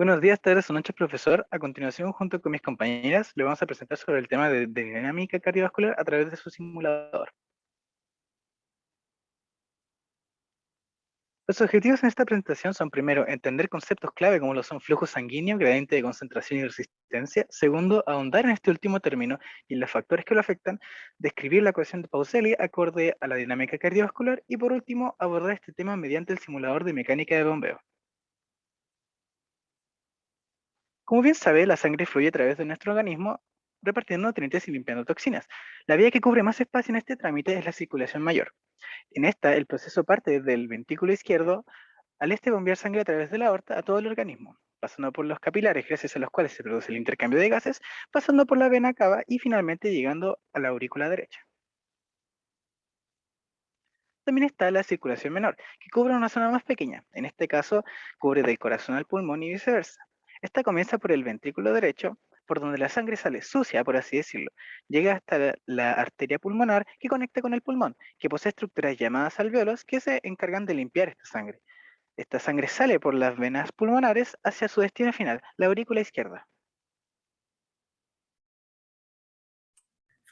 Buenos días, tardes o noches, profesor. A continuación, junto con mis compañeras, le vamos a presentar sobre el tema de, dinámica cardiovascular a través de su simulador. Los objetivos en esta presentación son, primero, entender conceptos clave como lo son flujo sanguíneo, gradiente de concentración y resistencia. Segundo, ahondar en este último término y en los factores que lo afectan. Describir la ecuación de Pauseli acorde a la dinámica cardiovascular. Y por último, abordar este tema mediante el simulador de mecánica de bombeo. Como bien sabe, la sangre fluye a través de nuestro organismo repartiendo nutrientes y limpiando toxinas. La vía que cubre más espacio en este trámite es la circulación mayor. En esta, el proceso parte desde el ventrículo izquierdo al este bombear sangre a través de la aorta a todo el organismo, pasando por los capilares, gracias a los cuales se produce el intercambio de gases, pasando por la vena cava y finalmente llegando a la aurícula derecha. También está la circulación menor, que cubre una zona más pequeña, en este caso cubre del corazón al pulmón y viceversa. Esta comienza por el ventrículo derecho, por donde la sangre sale sucia, por así decirlo. Llega hasta la, arteria pulmonar que conecta con el pulmón, que posee estructuras llamadas alveolos que se encargan de limpiar esta sangre. Esta sangre sale por las venas pulmonares hacia su destino final, la aurícula izquierda.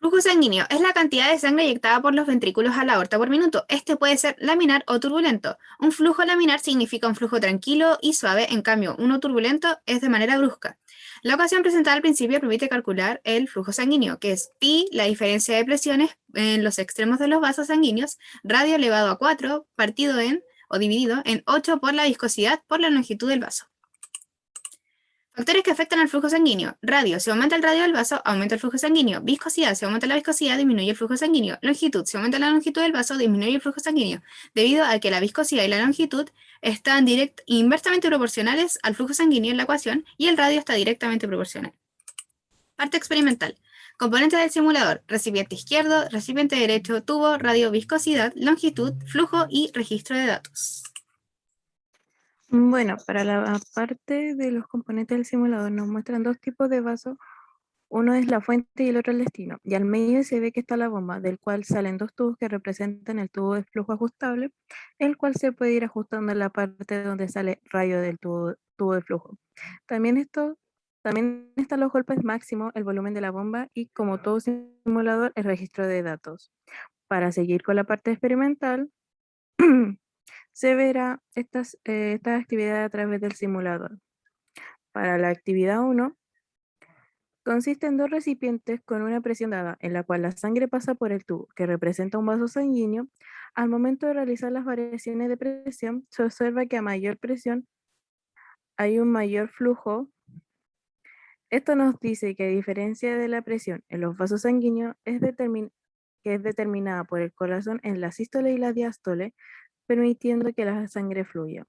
Flujo sanguíneo es la cantidad de sangre inyectada por los ventrículos a la aorta por minuto. Este puede ser laminar o turbulento. Un flujo laminar significa un flujo tranquilo y suave, en cambio, uno turbulento es de manera brusca. La ecuación presentada al principio permite calcular el flujo sanguíneo, que es pi, la diferencia de presiones en los extremos de los vasos sanguíneos, radio elevado a 4, partido en, o dividido, en 8 por la viscosidad por la longitud del vaso. Factores que afectan al flujo sanguíneo. Radio. Si aumenta el radio del vaso, aumenta el flujo sanguíneo. Viscosidad. Si aumenta la viscosidad, disminuye el flujo sanguíneo. Longitud. Si aumenta la longitud del vaso, disminuye el flujo sanguíneo. Debido a que la viscosidad y la longitud están direct, inversamente proporcionales al flujo sanguíneo en la ecuación y el radio está directamente proporcional. Parte experimental. Componentes del simulador. Recipiente izquierdo, recipiente derecho, tubo, radio, viscosidad, longitud, flujo y registro de datos. Bueno, para la parte de los componentes del simulador nos muestran dos tipos de vasos. Uno es la fuente y el otro el destino. Y al medio se ve que está la bomba, del cual salen dos tubos que representan el tubo de flujo ajustable, el cual se puede ir ajustando en la parte donde sale rayo del tubo, de flujo. También, esto, también están los golpes máximos, el volumen de la bomba y como todo simulador, el registro de datos. Para seguir con la parte experimental, se verá estas, eh, esta actividad a través del simulador. Para la actividad 1, consiste en dos recipientes con una presión dada, en la cual la sangre pasa por el tubo, que representa un vaso sanguíneo. Al momento de realizar las variaciones de presión, se observa que a mayor presión hay un mayor flujo. Esto nos dice que a diferencia de la presión en los vasos sanguíneos, es que es determinada por el corazón en la sístole y la diástole, permitiendo que la sangre fluya.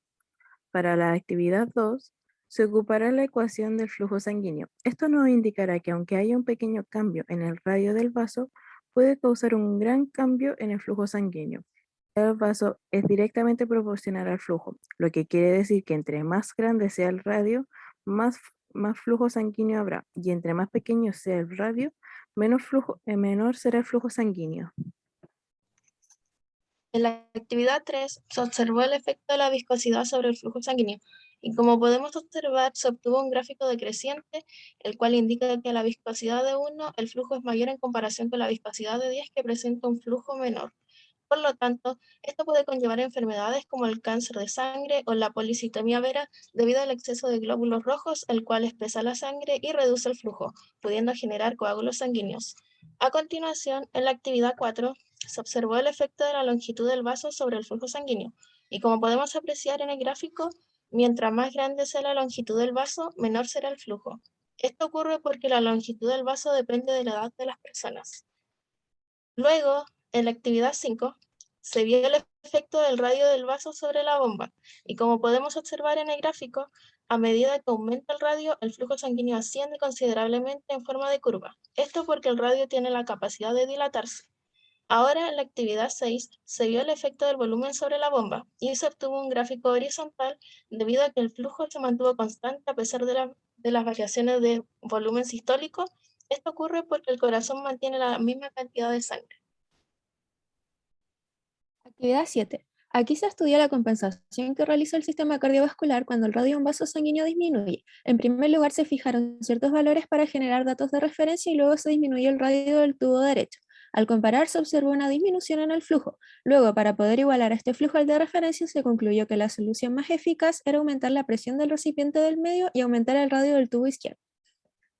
Para la actividad 2, se ocupará la ecuación del flujo sanguíneo. Esto nos indicará que aunque haya un pequeño cambio en el radio del vaso, puede causar un gran cambio en el flujo sanguíneo. El vaso es directamente proporcional al flujo, lo que quiere decir que entre más grande sea el radio, más, más flujo sanguíneo habrá, y entre más pequeño sea el radio, menos flujo, eh, menor será el flujo sanguíneo. En la actividad 3 se observó el efecto de la viscosidad sobre el flujo sanguíneo y como podemos observar se obtuvo un gráfico decreciente el cual indica que a la viscosidad de 1 el flujo es mayor en comparación con la viscosidad de 10 que presenta un flujo menor. Por lo tanto, esto puede conllevar enfermedades como el cáncer de sangre o la policitomía vera debido al exceso de glóbulos rojos, el cual espesa la sangre y reduce el flujo, pudiendo generar coágulos sanguíneos. A continuación, en la actividad 4, se observó el efecto de la longitud del vaso sobre el flujo sanguíneo, y como podemos apreciar en el gráfico, mientras más grande sea la longitud del vaso, menor será el flujo. Esto ocurre porque la longitud del vaso depende de la edad de las personas. Luego, en la actividad 5, se vio el efecto del radio del vaso sobre la bomba, y como podemos observar en el gráfico, a medida que aumenta el radio, el flujo sanguíneo asciende considerablemente en forma de curva. Esto porque el radio tiene la capacidad de dilatarse. Ahora en la actividad 6 se vio el efecto del volumen sobre la bomba y se obtuvo un gráfico horizontal debido a que el flujo se mantuvo constante a pesar de, las variaciones de volumen sistólico. Esto ocurre porque el corazón mantiene la misma cantidad de sangre. Actividad 7. Aquí se estudia la compensación que realiza el sistema cardiovascular cuando el radio de un vaso sanguíneo disminuye. En primer lugar, se fijaron ciertos valores para generar datos de referencia y luego se disminuyó el radio del tubo derecho. Al comparar, se observó una disminución en el flujo. Luego, para poder igualar este flujo al de referencia, se concluyó que la solución más eficaz era aumentar la presión del recipiente del medio y aumentar el radio del tubo izquierdo.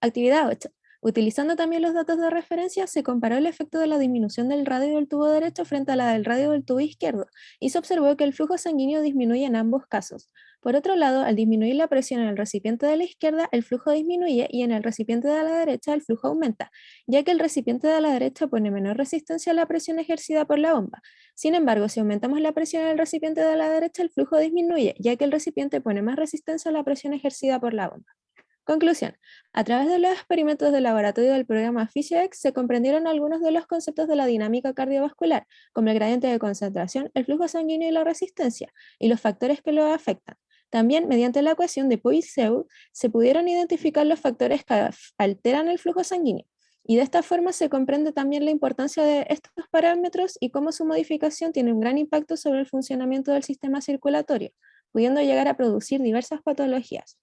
Actividad 8. Utilizando también los datos de referencia, se comparó el efecto de la disminución del radio del tubo derecho frente a la del radio del tubo izquierdo, y se observó que el flujo sanguíneo disminuye en ambos casos. Por otro lado, al disminuir la presión en el recipiente de la izquierda, el flujo disminuye y en el recipiente de la derecha el flujo aumenta, ya que el recipiente de la derecha pone menor resistencia a la presión ejercida por la bomba. Sin embargo, si aumentamos la presión en el recipiente de la derecha, el flujo disminuye, ya que el recipiente pone más resistencia a la presión ejercida por la bomba. Conclusión. A través de los experimentos de laboratorio del programa PhysioX se comprendieron algunos de los conceptos de la dinámica cardiovascular, como el gradiente de concentración, el flujo sanguíneo y la resistencia, y los factores que lo afectan. También, mediante la ecuación de Poiseuille, se pudieron identificar los factores que alteran el flujo sanguíneo. Y de esta forma se comprende también la importancia de estos parámetros y cómo su modificación tiene un gran impacto sobre el funcionamiento del sistema circulatorio, pudiendo llegar a producir diversas patologías.